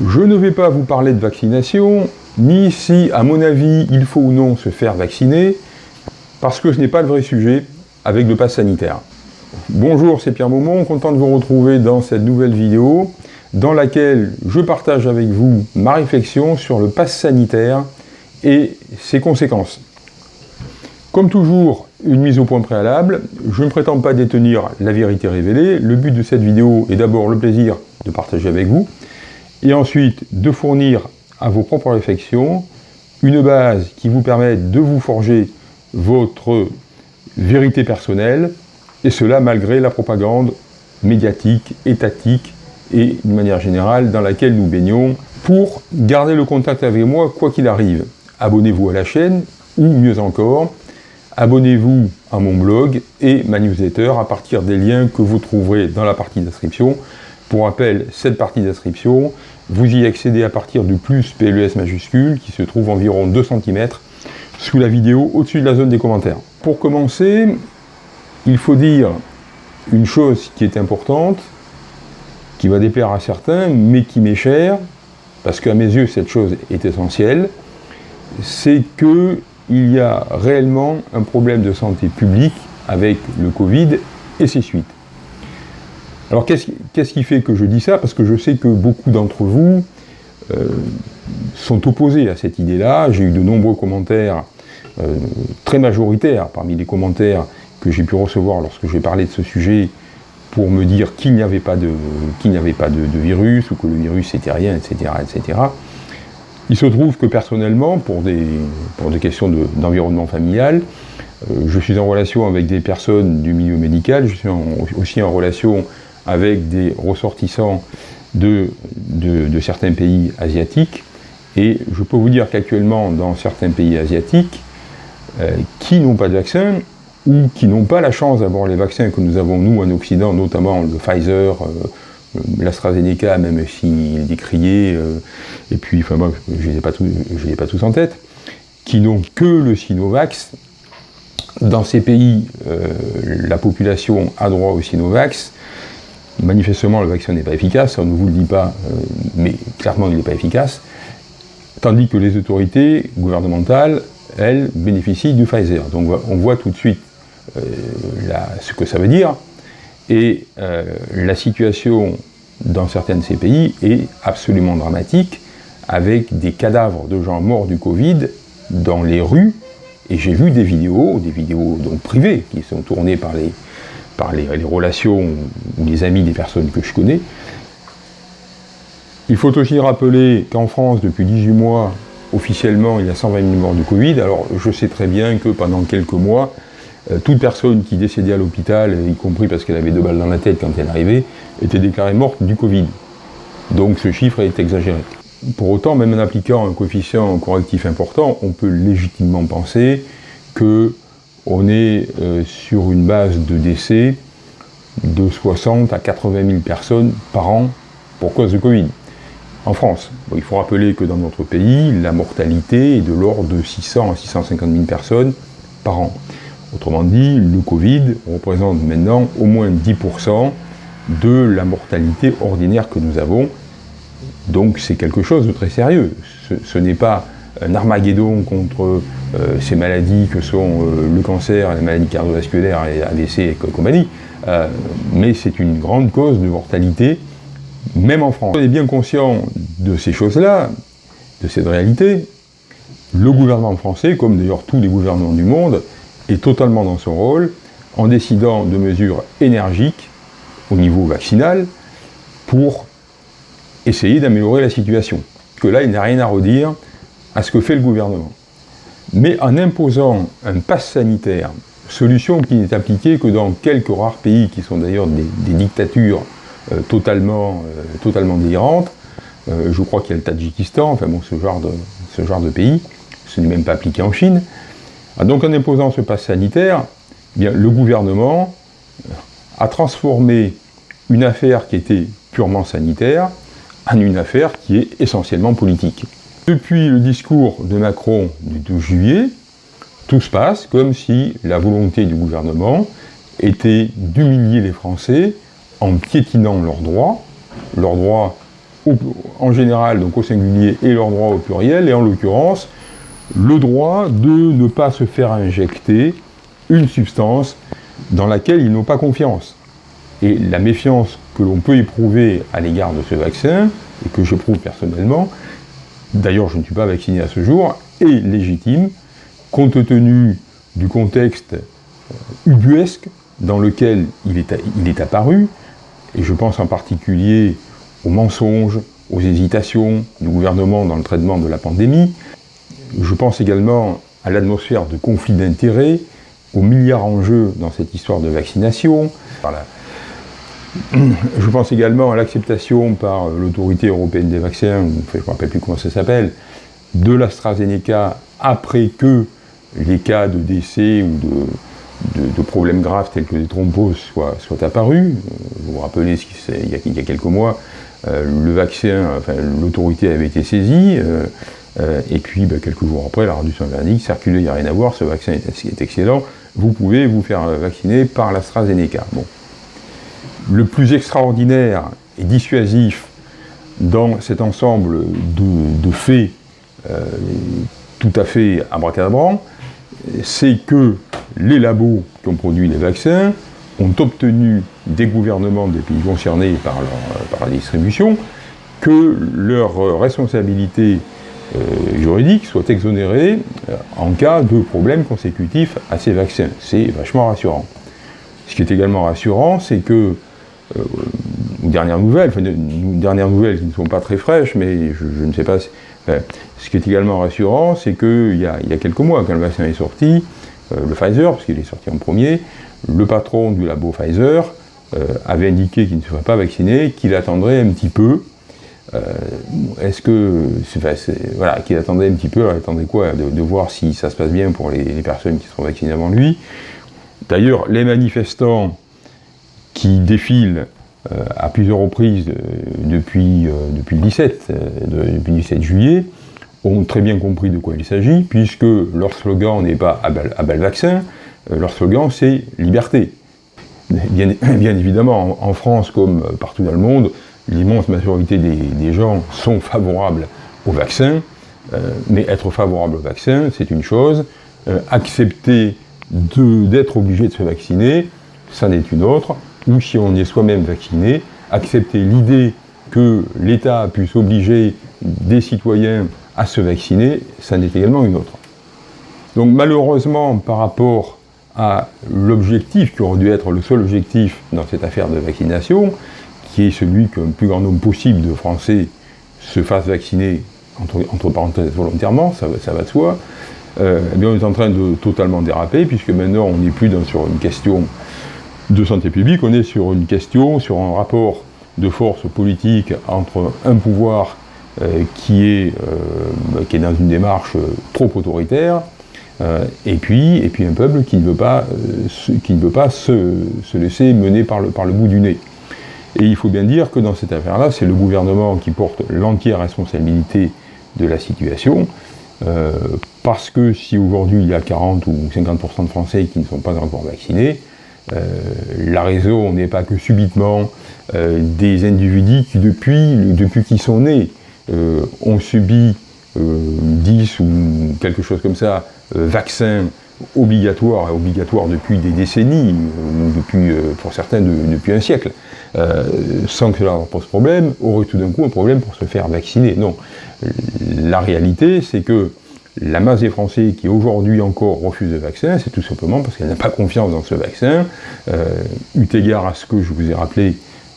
Je ne vais pas vous parler de vaccination, ni si, à mon avis, il faut ou non se faire vacciner, parce que ce n'est pas le vrai sujet avec le pass sanitaire. Bonjour, c'est Pierre Maumont, content de vous retrouver dans cette nouvelle vidéo dans laquelle je partage avec vous ma réflexion sur le pass sanitaire et ses conséquences. Comme toujours, une mise au point préalable, je ne prétends pas détenir la vérité révélée, le but de cette vidéo est d'abord le plaisir de partager avec vous, et ensuite de fournir à vos propres réflexions une base qui vous permette de vous forger votre vérité personnelle, et cela malgré la propagande médiatique, étatique et d'une manière générale dans laquelle nous baignons pour garder le contact avec moi quoi qu'il arrive. Abonnez-vous à la chaîne ou mieux encore, abonnez-vous à mon blog et ma newsletter à partir des liens que vous trouverez dans la partie d'inscription. Pour rappel, cette partie d'inscription, vous y accédez à partir du plus PLES majuscule qui se trouve environ 2 cm sous la vidéo au-dessus de la zone des commentaires. Pour commencer, il faut dire une chose qui est importante, qui va déplaire à certains, mais qui m'est chère, parce qu'à mes yeux cette chose est essentielle, c'est qu'il y a réellement un problème de santé publique avec le Covid et ses suites. Alors qu'est-ce qui fait que je dis ça? Parce que je sais que beaucoup d'entre vous euh, sont opposés à cette idée-là. J'ai eu de nombreux commentaires euh, très majoritaires parmi les commentaires que j'ai pu recevoir lorsque j'ai parlé de ce sujet pour me dire qu'il n'y avait pas, de, avait pas de, virus, ou que le virus c'était rien, etc., etc. Il se trouve que personnellement, pour des, pour des questions d'environnement familial, euh, je suis en relation avec des personnes du milieu médical, je suis aussi en relation avec des ressortissants de, certains pays asiatiques, et je peux vous dire qu'actuellement, dans certains pays asiatiques, euh, qui n'ont pas de vaccin, ou qui n'ont pas la chance d'avoir les vaccins que nous avons nous en Occident, notamment le Pfizer, euh, l'AstraZeneca, même s'il décrié, euh, et puis, enfin moi, je ne les, ai pas tous en tête, qui n'ont que le Sinovax. Dans ces pays, euh, la population a droit au Sinovax. Manifestement, le vaccin n'est pas efficace, on ne vous le dit pas, mais clairement, il n'est pas efficace. Tandis que les autorités gouvernementales, elles, bénéficient du Pfizer. Donc on voit tout de suite euh, ce que ça veut dire. Et euh, la situation dans certains de ces pays est absolument dramatique, avec des cadavres de gens morts du Covid dans les rues, et j'ai vu des vidéos, des vidéos donc privées, qui sont tournées par les, par les, relations ou les amis des personnes que je connais. Il faut aussi rappeler qu'en France, depuis 18 mois, officiellement, il y a 120 000 morts du Covid. Alors, je sais très bien que pendant quelques mois, euh, toute personne qui décédait à l'hôpital, y compris parce qu'elle avait deux balles dans la tête quand elle arrivait, était déclarée morte du Covid. Donc ce chiffre est exagéré. Pour autant, même en appliquant un coefficient correctif important, on peut légitimement penser qu'on est euh, sur une base de décès de 60 à 80 000 personnes par an pour cause de Covid. En France, il faut rappeler que dans notre pays, la mortalité est de l'ordre de 600 à 650 000 personnes par an. Autrement dit, le Covid représente maintenant au moins 10% de la mortalité ordinaire que nous avons. Donc c'est quelque chose de très sérieux. Ce, n'est pas un armageddon contre euh, ces maladies que sont euh, le cancer, les maladies cardiovasculaires et AVC et compagnie, euh, mais c'est une grande cause de mortalité, même en France. On est bien conscient de ces choses-là, de cette réalité. Le gouvernement français, comme d'ailleurs tous les gouvernements du monde, est totalement dans son rôle en décidant de mesures énergiques au niveau vaccinal pour essayer d'améliorer la situation. Que là, il n'y a rien à redire à ce que fait le gouvernement. Mais en imposant un pass sanitaire, solution qui n'est appliquée que dans quelques rares pays qui sont d'ailleurs des, dictatures euh, totalement, euh, euh, je crois qu'il y a le Tadjikistan, enfin bon, ce genre de, pays, ce n'est même pas appliqué en Chine, ah, donc en imposant ce pass sanitaire, eh le gouvernement a transformé une affaire qui était purement sanitaire en une affaire qui est essentiellement politique. Depuis le discours de Macron du 12 juillet, tout se passe comme si la volonté du gouvernement était d'humilier les Français en piétinant leurs droits, leurs droits en général, donc au singulier, et leur droit au pluriel, et en l'occurrence, le droit de ne pas se faire injecter une substance dans laquelle ils n'ont pas confiance. Et la méfiance que l'on peut éprouver à l'égard de ce vaccin, et que j'éprouve personnellement, d'ailleurs je ne suis pas vacciné à ce jour, est légitime, compte tenu du contexte euh, ubuesque dans lequel il est, il est apparu, et je pense en particulier aux mensonges, aux hésitations du gouvernement dans le traitement de la pandémie. Je pense également à l'atmosphère de conflit d'intérêts, aux milliards en jeu dans cette histoire de vaccination. Je pense également à l'acceptation par l'autorité européenne des vaccins, je ne me rappelle plus comment ça s'appelle, de l'AstraZeneca après que les cas de décès ou de, problèmes graves tels que des thromboses soient, apparus. Vous vous rappelez, il y, a, il y a quelques mois, euh, le vaccin, l'autorité avait été saisie, euh, euh, et puis ben, quelques jours après, la réduction verdict, circulé, il n'y a rien à voir, ce vaccin est, excellent, vous pouvez vous faire vacciner par l'AstraZeneca. Le plus extraordinaire et dissuasif dans cet ensemble de, faits tout à fait abracadabrants, c'est que les labos qui ont produit les vaccins ont obtenu des gouvernements des pays concernés par, la distribution que leur responsabilité euh, juridique soit exonérée euh, en cas de problème consécutif à ces vaccins. C'est vachement rassurant. Ce qui est également rassurant, c'est que, euh, dernières nouvelles, enfin, dernières nouvelles qui ne sont pas très fraîches, mais je, ne sais pas, ce qui est également rassurant, c'est qu'il y, y, a quelques mois, quand le vaccin est sorti, le Pfizer, parce qu'il est sorti en premier, le patron du labo Pfizer euh, avait indiqué qu'il ne serait pas vacciné, qu'il attendrait un petit peu. Euh, est-ce que, voilà, qu'il attendait un petit peu, alors attendait quoi de, voir si ça se passe bien pour les, personnes qui seront vaccinées avant lui. D'ailleurs, les manifestants qui défilent euh, à plusieurs reprises depuis, depuis, le 17, depuis 17 juillet, ont très bien compris de quoi il s'agit, puisque leur slogan n'est pas à le vaccin, euh, leur slogan, c'est liberté. Bien, évidemment, en, France, comme partout dans le monde, l'immense majorité des, gens sont favorables au vaccin, euh, mais être favorable au vaccin, c'est une chose. Euh, accepter d'être obligé de se vacciner, ça n'est une autre. Ou si on est soi-même vacciné, accepter l'idée que l'État puisse obliger des citoyens à se vacciner, ça n'est également une autre. Donc malheureusement, par rapport à l'objectif qui aurait dû être le seul objectif dans cette affaire de vaccination, qui est celui qu'un plus grand nombre possible de Français se fassent vacciner, entre, parenthèses, volontairement, ça, va de soi, euh, eh bien on est en train de totalement déraper, puisque maintenant on n'est plus sur une question de santé publique, on est sur une question, sur un rapport de force politique entre un pouvoir euh, qui, est, euh, qui dans une démarche trop autoritaire, euh, et, puis, et puis un peuple qui ne veut pas, euh, se, laisser mener par le, par le bout du nez. Et il faut bien dire que dans cette affaire-là, c'est le gouvernement qui porte l'entière responsabilité de la situation, euh, parce que si aujourd'hui il y a 40 ou 50% de Français qui ne sont pas encore vaccinés, la raison n'est pas que subitement des individus qui depuis, depuis qu'ils sont nés ont subi 10 ou quelque chose comme ça euh, vaccin obligatoire, et obligatoire depuis des décennies, ou depuis, euh, pour certains depuis un siècle, euh, sans que cela leur pose problème, aurait tout d'un coup un problème pour se faire vacciner. Non. La réalité, c'est que la masse des Français qui aujourd'hui encore refusent le vaccin, c'est tout simplement parce qu'elle n'a pas confiance dans ce vaccin, eu égard à ce que je vous ai rappelé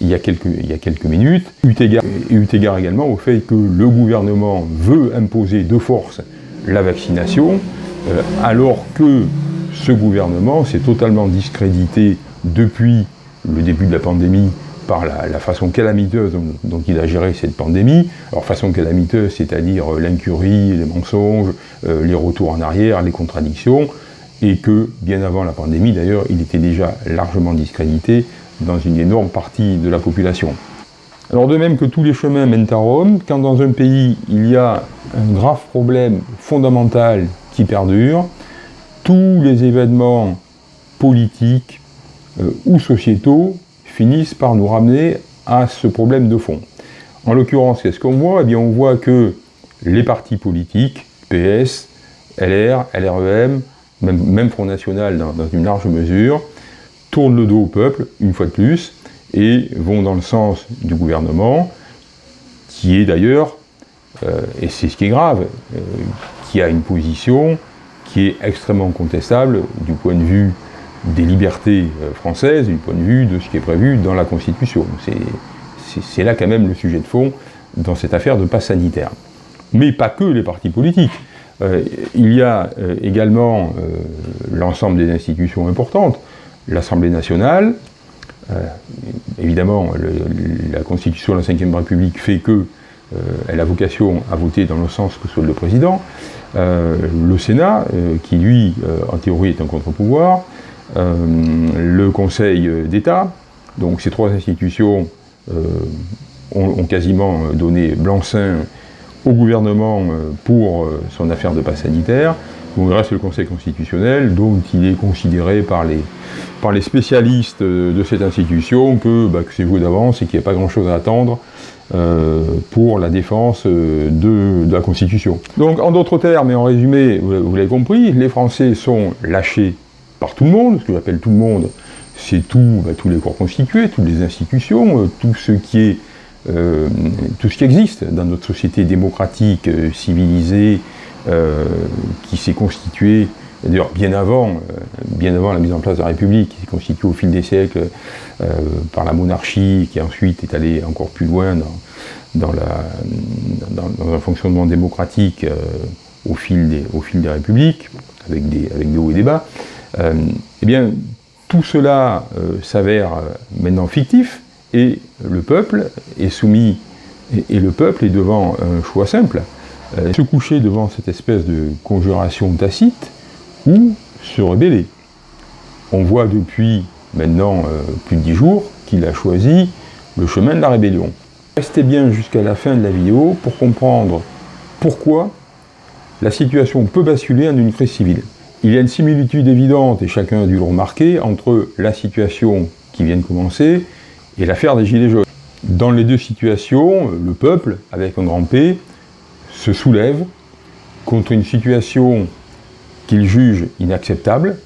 il y a quelques, minutes, eu égard, égard également au fait que le gouvernement veut imposer de force la vaccination, euh, alors que ce gouvernement s'est totalement discrédité depuis le début de la pandémie par la, façon calamiteuse dont, il a géré cette pandémie. Alors façon calamiteuse, c'est-à-dire euh, l'incurie, les mensonges, euh, les retours en arrière, les contradictions, et que bien avant la pandémie d'ailleurs, il était déjà largement discrédité dans une énorme partie de la population. Alors de même que tous les chemins mènent à Rome, quand dans un pays il y a un grave problème fondamental qui perdure, tous les événements politiques euh, ou sociétaux finissent par nous ramener à ce problème de fond. En l'occurrence, qu'est-ce qu'on voit? Eh bien, on voit que les partis politiques, PS, LR, LREM, même, Front National dans, une large mesure, tournent le dos au peuple, une fois de plus, et vont dans le sens du gouvernement, qui est d'ailleurs, euh, et c'est ce qui est grave, euh, qui a une position qui est extrêmement contestable du point de vue des libertés euh, françaises, du point de vue de ce qui est prévu dans la Constitution. C'est là quand même le sujet de fond dans cette affaire de passe sanitaire. Mais pas que les partis politiques. Euh, il y a euh, également l'ensemble des institutions importantes, l'Assemblée nationale, évidemment la Constitution de la Ve République fait que elle a vocation à voter dans le sens que souhaite le président, le Sénat, qui lui, en théorie, est un contre-pouvoir, le Conseil d'État, donc ces trois institutions ont, quasiment donné blanc-seing au gouvernement euh, pour euh, son affaire de passe sanitaire. Donc il reste le Conseil constitutionnel, dont il est considéré par les, spécialistes de cette institution que, bah, c'est joué d'avance et qu'il n'y a pas grand-chose à attendre euh, pour la défense de, la Constitution. Donc en d'autres termes, et en résumé, vous, l'avez compris, les Français sont lâchés par tout le monde, ce que j'appelle tout le monde, c'est tout, bah, tous les corps constitués, toutes les institutions, tout ce qui est euh, tout ce qui existe dans notre société démocratique, euh, civilisée, euh, qui s'est constituée, d'ailleurs bien avant, la mise en place de la République, qui s'est constituée au fil des siècles par la monarchie, qui ensuite est allée encore plus loin dans, un fonctionnement démocratique au, fil des, au fil des républiques, avec des, avec des hauts et des bas, eh bien, tout cela s'avère maintenant fictif, et le peuple est soumis, et, le peuple est devant un choix simple, euh, se coucher devant cette espèce de conjuration tacite, ou se rebeller. On voit depuis maintenant euh, plus de dix jours qu'il a choisi le chemin de la rébellion. Restez bien jusqu'à la fin de la vidéo pour comprendre pourquoi la situation peut basculer en une crise civile. Il y a une similitude évidente, et chacun a dû le remarquer, entre la situation qui vient de commencer et l'affaire des Gilets jaunes. Dans les deux situations, le peuple, avec un grand P, se soulève contre une situation qu'il juge inacceptable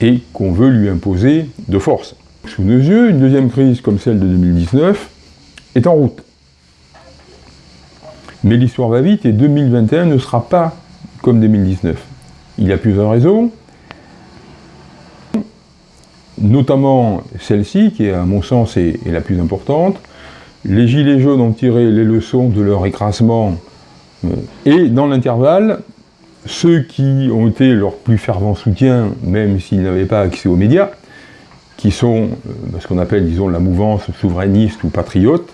et qu'on veut lui imposer de force. Sous nos yeux, une deuxième crise comme celle de 2019 est en route. Mais l'histoire va vite et 2021 ne sera pas comme 2019. Il a plusieurs raisons notamment celle-ci, qui à mon sens est, la plus importante. Les Gilets jaunes ont tiré les leçons de leur écrasement, euh, et dans l'intervalle, ceux qui ont été leur plus fervent soutien, même s'ils n'avaient pas accès aux médias, qui sont euh, ce qu'on appelle, disons, la mouvance souverainiste ou patriote,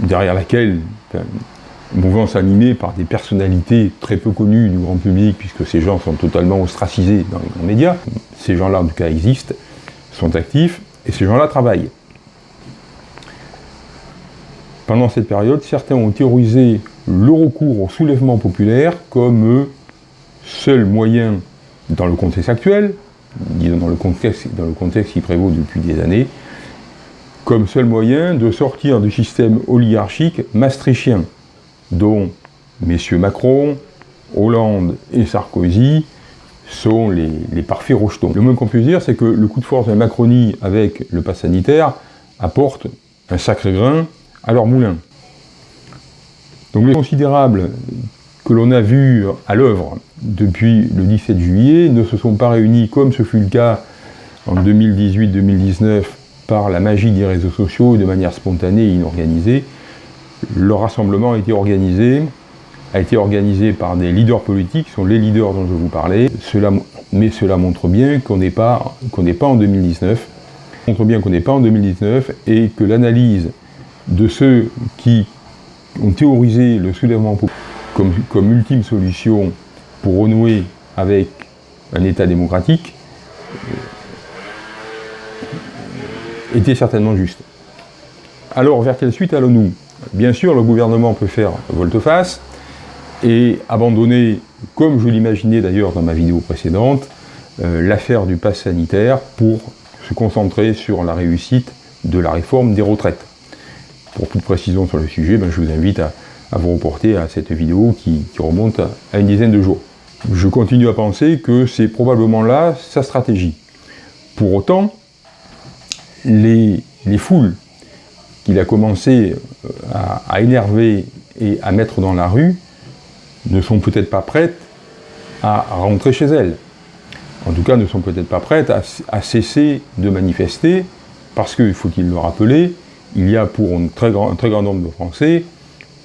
derrière laquelle mouvance animée par des personnalités très peu connues du grand public, puisque ces gens sont totalement ostracisés dans les grands médias. Ces gens-là, en tout cas, existent, sont actifs, et ces gens-là travaillent. Pendant cette période, certains ont théorisé le recours au soulèvement populaire comme seul moyen, dans le contexte actuel, disons dans le contexte, dans le contexte qui prévaut depuis des années, comme seul moyen de sortir du système oligarchique maastrichtien, dont messieurs Macron, Hollande et Sarkozy sont les, parfaits rejetons. Le moins qu'on puisse dire, c'est que le coup de force de la Macronie avec le pass sanitaire apporte un sacré grain à leur moulin. Donc les considérables que l'on a vus à l'œuvre depuis le 17 juillet ne se sont pas réunis comme ce fut le cas en 2018-2019 par la magie des réseaux sociaux de manière spontanée et inorganisée, le rassemblement a été organisé, a été organisé par des leaders politiques, qui sont les leaders dont je vous parlais, mais cela montre bien qu'on n'est pas, pas en 2019, montre bien qu'on n'est pas en 2019 et que l'analyse de ceux qui ont théorisé le soulèvement comme, comme ultime solution pour renouer avec un État démocratique était certainement juste. Alors, vers quelle suite allons-nous? Bien sûr, le gouvernement peut faire volte-face et abandonner, comme je l'imaginais d'ailleurs dans ma vidéo précédente, euh, l'affaire du pass sanitaire pour se concentrer sur la réussite de la réforme des retraites. Pour toute précision sur le sujet, ben, je vous invite à, vous reporter à cette vidéo qui, remonte à une dizaine de jours. Je continue à penser que c'est probablement là sa stratégie. Pour autant, les, foules qu'il a commencé euh, à, énerver et à mettre dans la rue ne sont peut-être pas prêtes à rentrer chez elles. En tout cas, ne sont peut-être pas prêtes à, cesser de manifester, parce qu'il faut-il le rappeler, il y a pour un très grand nombre de Français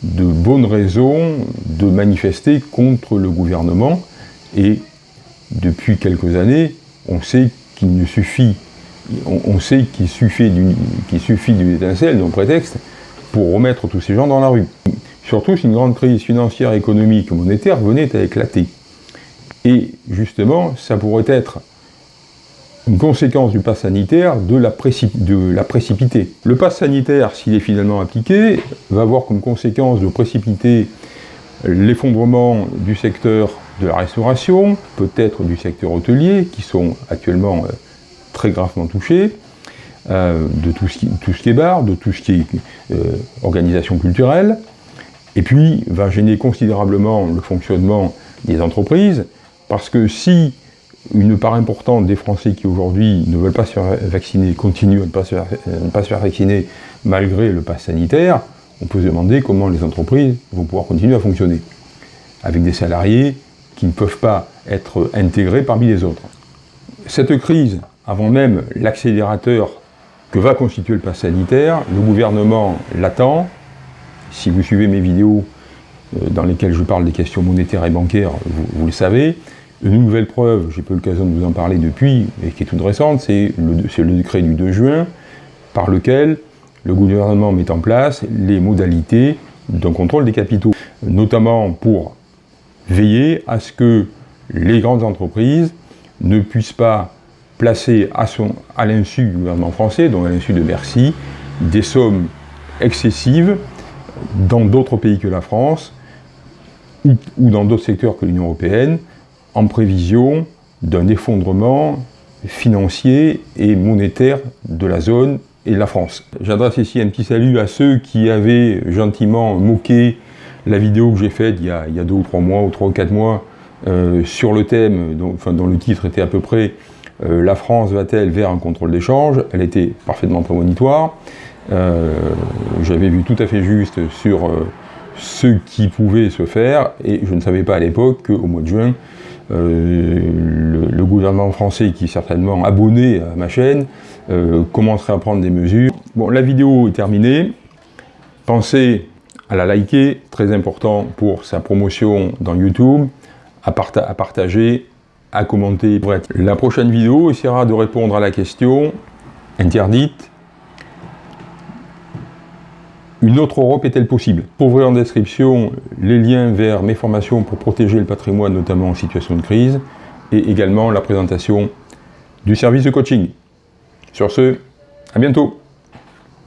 de bonnes raisons de manifester contre le gouvernement, et depuis quelques années, on sait qu'il ne suffit on, sait qu'il suffit d'une étincelle, d'un prétexte, pour remettre tous ces gens dans la rue. Surtout si une grande crise financière, économique, monétaire venait à éclater. Et justement, ça pourrait être une conséquence du pass sanitaire de la, précipiter. Le pass sanitaire, s'il est finalement appliqué, va avoir comme conséquence de précipiter l'effondrement du secteur de la restauration, peut-être du secteur hôtelier, qui sont actuellement euh, très gravement touché, euh, de tout ce, qui, tout ce, qui, est bar, de tout ce qui est euh, organisation culturelle, et puis va gêner considérablement le fonctionnement des entreprises, parce que si une part importante des Français qui aujourd'hui ne veulent pas se faire vacciner continuent à faire, ne pas se faire vacciner malgré le pass sanitaire, on peut se demander comment les entreprises vont pouvoir continuer à fonctionner, avec des salariés qui ne peuvent pas être intégrés parmi les autres. Cette crise avant même l'accélérateur que va constituer le pass sanitaire, le gouvernement l'attend. Si vous suivez mes vidéos euh, dans lesquelles je parle des questions monétaires et bancaires, vous, le savez. Une nouvelle preuve, j'ai pas eu l'occasion de vous en parler depuis, et qui est toute récente, c'est le, le, décret du 2 juin, par lequel le gouvernement met en place les modalités d'un contrôle des capitaux, notamment pour veiller à ce que les grandes entreprises ne puissent pas placer à, à l'insu du gouvernement français, donc à l'insu de Bercy, des sommes excessives dans d'autres pays que la France ou, dans d'autres secteurs que l'Union européenne en prévision d'un effondrement financier et monétaire de la zone et de la France. J'adresse ici un petit salut à ceux qui avaient gentiment moqué la vidéo que j'ai faite il, il, y a deux ou trois mois, ou trois ou quatre mois, euh, sur le thème, enfin, dont le titre était à peu près euh, la France va-t-elle vers un contrôle d'échange? Elle était parfaitement prémonitoire. Euh, j'avais vu tout à fait juste sur euh, ce qui pouvait se faire, et je ne savais pas à l'époque qu'au mois de juin, le, gouvernement français, qui certainement abonné à ma chaîne, commencerait à prendre des mesures. Bon, la vidéo est terminée. Pensez à la liker, très important pour sa promotion dans YouTube, à partager, à commenter. La prochaine vidéo essaiera de répondre à la question interdite une autre Europe est-elle possible? Trouverez en description les liens vers mes formations pour protéger le patrimoine, notamment en situation de crise, et également la présentation du service de coaching. Sur ce, à bientôt